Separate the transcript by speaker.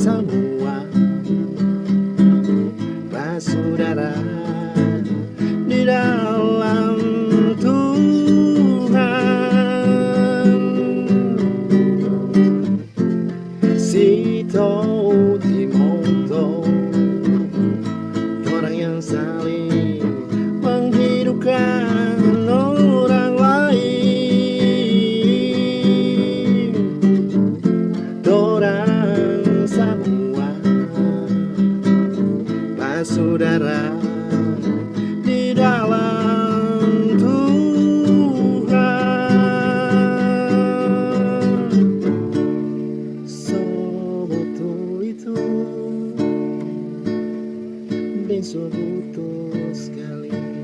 Speaker 1: semua. Basudara Di dalam Tuhan. Sito Timoto Orang yang saling saudara di dalam Tuhan. Sewaktu itu besok butuh sekali.